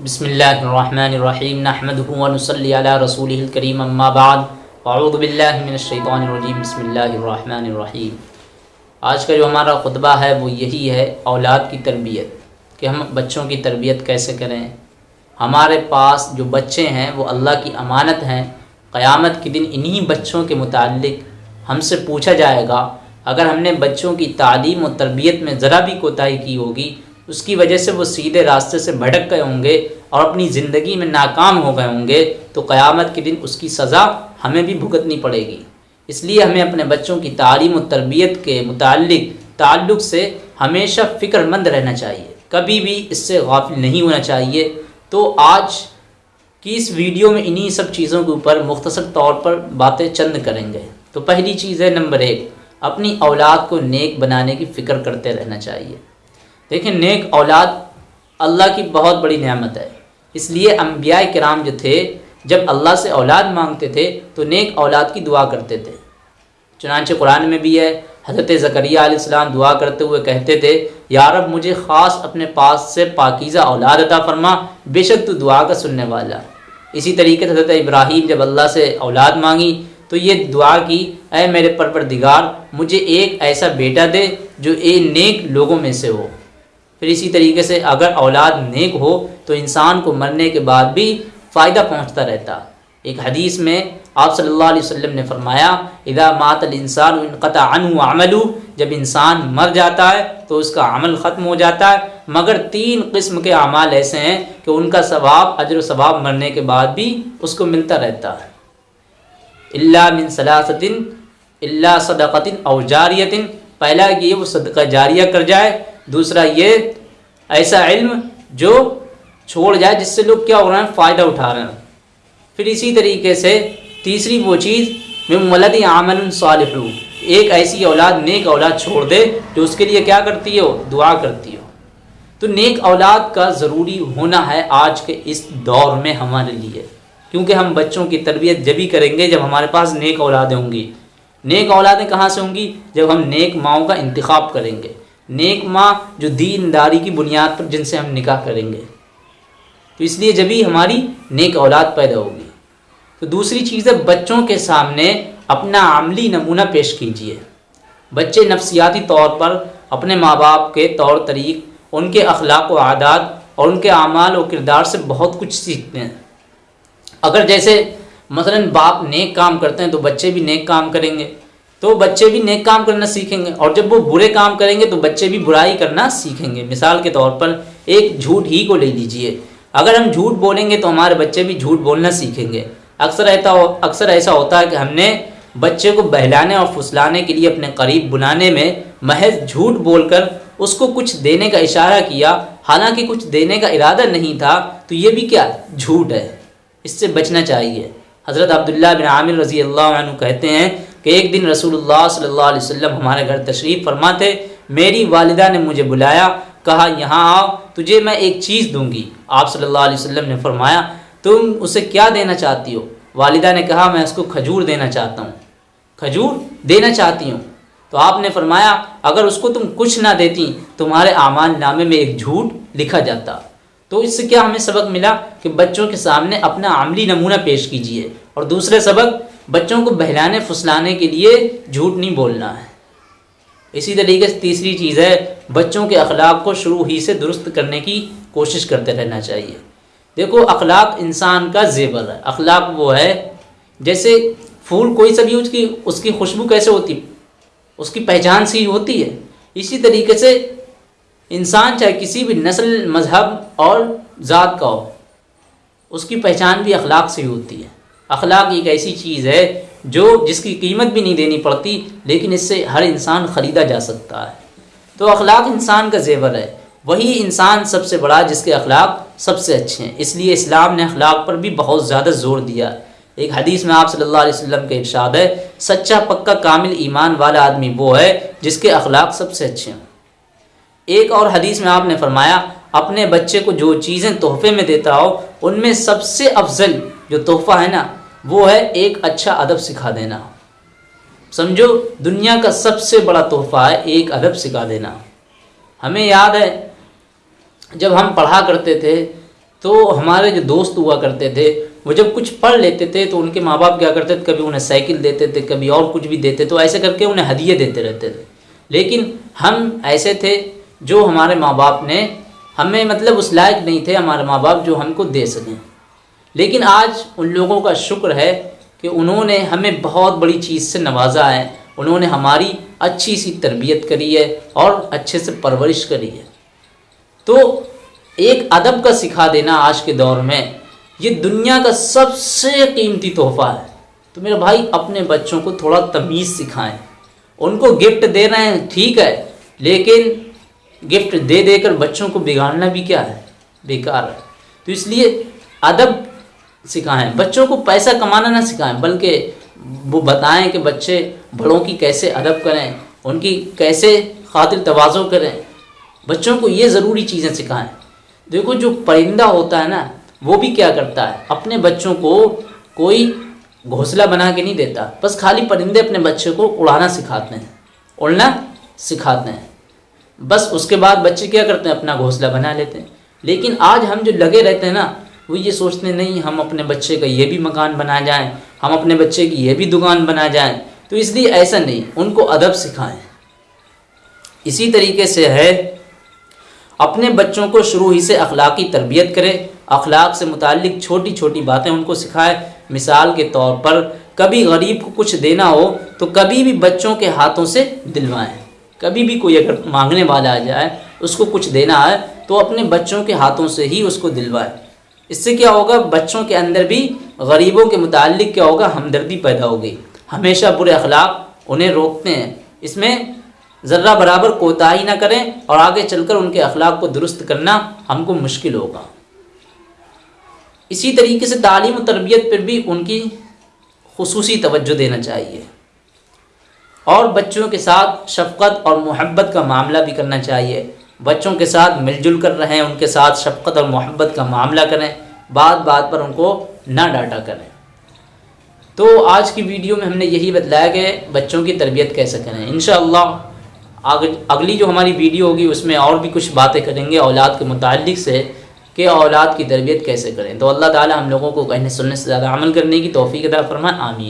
बसमीम नहमदनसली रसूल करीम अम्माबाद फ़ाउदबिल्लिमिनशैतरजीम बसमीम आज का जो हमारा ख़ुतबा है वो यही है औलाद की तरबियत कि हम बच्चों की तरबियत कैसे करें हमारे पास जो बच्चे हैं वो अल्लाह की अमानत हैं क़यामत के दिन इन्हीं बच्चों के मुतालिक हमसे पूछा जाएगा अगर हमने बच्चों की तालीम और तरबियत में ज़रा भी कोताही की होगी उसकी वजह से वो सीधे रास्ते से भटक गए होंगे और अपनी ज़िंदगी में नाकाम हो गए होंगे तो क़यामत के दिन उसकी सज़ा हमें भी भुगतनी पड़ेगी। इसलिए हमें अपने बच्चों की तालीम और तरबियत के मुतालिक ताल्लुक़ से हमेशा फ़िक्रमंद रहना चाहिए। कभी भी इससे गाफिल नहीं होना चाहिए। तो आज की इस वीडियो में इन्हीं सब चीज़ों के ऊपर मुख्तसर तौर पर बातें चंद करेंगे। तो पहली चीज़ है नंबर एक, अपनी औलाद को नेक बनाने की फ़िक्र करते रहना चाहिए। देखिए, नेक औलाद अल्लाह की बहुत बड़ी नेमत है। इसलिए अम्बिया कराम जो थे, जब अल्लाह से औलाद मांगते थे तो नेक औलाद की दुआ करते थे। चुनानचे कुरान में भी है, हज़रत ज़करिया दुआ करते हुए कहते थे यारब मुझे ख़ास अपने पास से पाकिज़ा औलाद अता फरमा, बेशक तो दुआ का सुनने वाला। इसी तरीके से हज़रत इब्राहीम जब अल्लाह से औलाद मांगी तो ये दुआ की अः मेरे परवरदिगार, मुझे एक ऐसा बेटा दे, जो ए नेक लोगों में से हो। फिर इसी तरीके से अगर औलाद नेक हो तो इंसान को मरने के बाद भी फ़ायदा पहुँचता रहता। एक हदीस में आप सल्लल्लाहु अलैहि वसल्लम ने फरमाया इदा मातल इंसान अमलू। जब इंसान मर जाता है तो उसका अमल ख़त्म हो जाता है। मगर तीन किस्म के अमाल ऐसे हैं कि उनका सवाब, अजर सवाब मरने के बाद भी उसको मिलता रहता है। अल्ला मिन सलासतिन अल्ला सदक़तिन और जारियतिन। पहला कि वो सदका जारिया कर जाए दूसरा ये, ऐसा इल्म जो छोड़ जाए, जिससे लोग क्या हो रहे हैं, फ़ायदा उठा रहे हैं। फिर इसी तरीके से तीसरी वो चीज़ मैं मलद आमन सालू एक ऐसी औलाद, नेक औलाद छोड़ दे, जो उसके लिए क्या करती हो? दुआ करती हो। तो नेक औलाद का ज़रूरी होना है आज के इस दौर में हमारे लिए। क्योंकि हम बच्चों की तरबियत जब ही करेंगे, जब हमारे पास नेक औलादें होंगी। नेक औलादें कहाँ से होंगी? जब हम नेक माओ का इंतखब करेंगे। नेक माँ जो दीनदारी की बुनियाद पर जिनसे हम निकाह करेंगे। तो इसलिए जब ही हमारी नेक औलाद पैदा होगी तो दूसरी चीज़ है, बच्चों के सामने अपना आमली नमूना पेश कीजिए। बच्चे नफसियाती तौर पर अपने माँ बाप के तौर, तरीक, उनके अखलाक व आदात और उनके अमाल और किरदार से बहुत कुछ सीखते हैं। अगर जैसे, मसलन बाप नेक काम करते हैं तो बच्चे भी नेक काम करेंगे। तो बच्चे भी नेक काम करना सीखेंगे। और जब वो बुरे काम करेंगे तो बच्चे भी बुराई करना सीखेंगे। मिसाल के तौर पर, एक झूठ ही को ले लीजिए। अगर हम झूठ बोलेंगे तो हमारे बच्चे भी झूठ बोलना सीखेंगे। अक्सर ऐसा अक्सर ऐसा होता है कि हमने बच्चे को बहलाने और फुसलाने के लिए अपने करीब बुलाने में महज झूठ बोलकर उसको कुछ देने का इशारा किया। हालाँकि कुछ देने का इरादा नहीं था तो ये भी क्या झूठ है? इससे बचना चाहिए। हज़रत अब्दुल्ला बिन आमिर रज़ी अल्लाह कहते हैं कि एक दिन रसूलुल्लाह सल्लल्लाहु अलैहि वसल्लम हमारे घर तशरीफ़ फरमा थे मेरी वालिदा ने मुझे बुलाया, कहा, यहाँ आओ, तुझे मैं एक चीज़ दूँगी। आप सल्लल्लाहु अलैहि वसल्लम ने फरमाया, तुम उसे क्या देना चाहती हो? वालिदा ने कहा, मैं उसको खजूर देना चाहता हूँ। खजूर देना चाहती हूँ? तो आपने फरमाया, अगर उसको तुम कुछ ना देती, तुम्हारे आमान नामे में एक झूठ लिखा जाता। तो इससे क्या हमें सबक मिला कि बच्चों के सामने अपना आमली नमूना पेश कीजिए। और दूसरे सबक बच्चों को बहलाने, फुसलाने के लिए झूठ नहीं बोलना है। इसी तरीके से तीसरी चीज़ है, बच्चों के अखलाक को शुरू ही से दुरुस्त करने की कोशिश करते रहना चाहिए। देखो, अखलाक इंसान का जेवर है। अखलाक वो है, जैसे फूल कोई सा भी उसकी उसकी खुशबू कैसे होती? उसकी पहचान सी होती है। इसी तरीके से इंसान, चाहे किसी भी नस्ल, मज़हब और ज़ात का हो, उसकी पहचान भी अखलाक से ही होती है। अखलाक एक ऐसी चीज़ है जो जिसकी कीमत भी नहीं देनी पड़ती, लेकिन इससे हर इंसान ख़रीदा जा सकता है। तो अखलाक इंसान का जेवर है। वही इंसान सबसे बड़ा जिसके अखलाक सबसे अच्छे हैं। इसलिए इस्लाम ने अखलाक पर भी बहुत ज़्यादा ज़ोर दिया। एक हदीस में आप सल्लल्लाहु अलैहि वसल्लम के इरशाद है, सच्चा पक्का कामिल ईमान वाला आदमी वो है जिसके अखलाक सबसे अच्छे हैं। एक और हदीस में आपने फरमाया, अपने बच्चे को जो चीज़ें तोहफे में देता हो, उनमें सबसे अफजल जो तोहफ़ा है ना वो है एक अच्छा अदब सिखा देना। समझो, दुनिया का सबसे बड़ा तोहफ़ा है एक अदब सिखा देना। हमें याद है, जब हम पढ़ा करते थे तो हमारे जो दोस्त हुआ करते थे, वो जब कुछ पढ़ लेते थे तो उनके माँ बाप क्या करते थे, कभी उन्हें साइकिल देते थे, कभी और कुछ भी देते तो ऐसे करके उन्हें हदिये देते रहते थे। लेकिन हम ऐसे थे, जो हमारे माँ बाप ने हमें मतलब उस लायक नहीं थे, हमारे माँ बाप जो हमको दे सकें। लेकिन आज उन लोगों का शुक्र है कि उन्होंने हमें बहुत बड़ी चीज़ से नवाजा है। उन्होंने हमारी अच्छी सी तरबियत करी है और अच्छे से परवरिश करी है। तो एक अदब का सिखा देना आज के दौर में, ये दुनिया का सबसे कीमती तोहफ़ा है। तो मेरे भाई, अपने बच्चों को थोड़ा तमीज़ सिखाएँ। उनको गिफ्ट दे रहे हैं, ठीक है, लेकिन गिफ्ट दे देकर बच्चों को बिगाड़ना भी क्या है? बेकार है। तो इसलिए अदब सिखाएँ। बच्चों को पैसा कमाना ना सिखाएँ, बल्कि वो बताएँ कि बच्चे बड़ों की कैसे अदब करें, उनकी कैसे खातिर तवाज़ो करें। बच्चों को ये ज़रूरी चीज़ें सिखाएँ। देखो, जो परिंदा होता है ना, वो भी क्या करता है? अपने बच्चों को कोई घोंसला बना के नहीं देता, बस खाली परिंदे अपने बच्चे को उड़ाना सिखाते हैं, उड़ना सिखाते हैं। बस उसके बाद बच्चे क्या करते हैं? अपना घोंसला बना लेते हैं। लेकिन आज हम जो लगे रहते हैं ना वो ये सोचते नहीं, हम अपने बच्चे का ये भी मकान बना जाएँ, हम अपने बच्चे की ये भी दुकान बना जाएँ। तो इसलिए ऐसा नहीं, उनको अदब सिखाएँ। इसी तरीके से है, अपने बच्चों को शुरू ही से अखलाकी तरबियत करें, अखलाक से मुतक छोटी छोटी बातें उनको सिखाएँ। मिसाल के तौर पर, कभी गरीब को कुछ देना हो तो कभी भी बच्चों के हाथों से दिलवाएँ। कभी भी कोई अगर मांगने वाला आ जाए, उसको कुछ देना है तो अपने बच्चों के हाथों से ही उसको दिलवाए। इससे क्या होगा? बच्चों के अंदर भी, गरीबों के मुतालिक क्या होगा? हमदर्दी पैदा होगी। हमेशा बुरे अखलाक उन्हें रोकते हैं। इसमें ज़र्रा बराबर कोताही ना करें और आगे चलकर उनके अखलाक को दुरुस्त करना हमको मुश्किल होगा। इसी तरीके से तालीम और तरबियत पर भी उनकी खसूसी तवज्जो देना चाहिए। और बच्चों के साथ शफ़क़त और मोहब्बत का मामला भी करना चाहिए। बच्चों के साथ मिलजुल कर रहें, उनके साथ शफ़क़त और मोहब्बत का मामला करें बात बात पर उनको ना डांटा करें। तो आज की वीडियो में हमने यही बतलाया कि बच्चों की तरबियत कैसे करें। इन आग, अगली जो हमारी वीडियो होगी, उसमें और भी कुछ बातें करेंगे औलाद के मुतालिक से कि औलाद की तरबियत कैसे करें। तो अल्लाह ताला हम लोगों को कहने सुनने से ज़्यादा अमल करने की तोफ़ी अदा फरमाए। आमीन।